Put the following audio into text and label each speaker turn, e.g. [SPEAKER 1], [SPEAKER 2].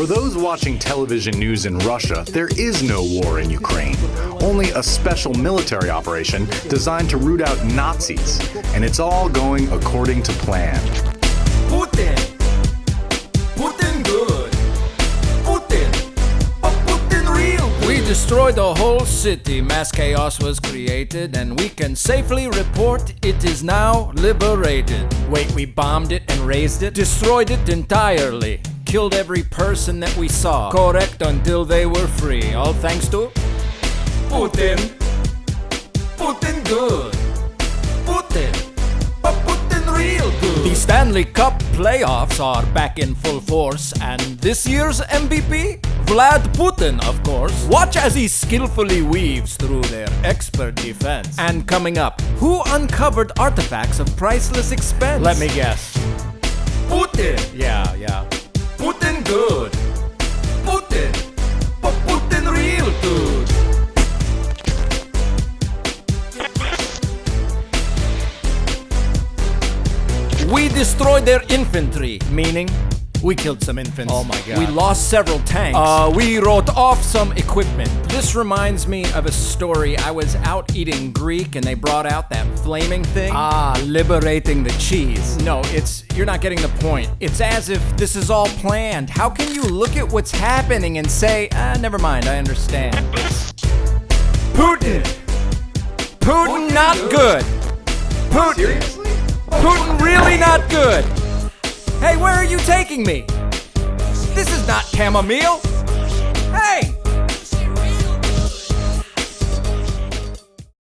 [SPEAKER 1] For those watching television news in Russia, there is no war in Ukraine. Only a special military operation designed to root out Nazis. And it's all going according to plan.
[SPEAKER 2] Putin. Putin good. Putin. But Putin real.
[SPEAKER 3] We destroyed the whole city. Mass chaos was created, and we can safely report it is now liberated. Wait, we bombed it and razed it? Destroyed it entirely. Killed every person that we saw. Correct until they were free. All thanks to
[SPEAKER 2] Putin. Putin good. Putin. But Putin real good.
[SPEAKER 3] The Stanley Cup playoffs are back in full force, and this year's MVP? Vlad Putin, of course. Watch as he skillfully weaves through their expert defense. And coming up, who uncovered artifacts of priceless expense? Let me guess.
[SPEAKER 2] Putin.
[SPEAKER 3] Yeah, yeah. We destroyed their infantry, meaning we killed some infants.
[SPEAKER 4] Oh my God.
[SPEAKER 3] We lost several tanks. Uh, we wrote off some equipment. This reminds me of a story. I was out eating Greek and they brought out that flaming thing. Ah, liberating the cheese. No, it's you're not getting the point. It's as if this is all planned. How can you look at what's happening and say, ah, never mind, I understand. Putin. Putin, not good. Putin. Putin really not good. Hey, where are you taking me? This is not chamomile.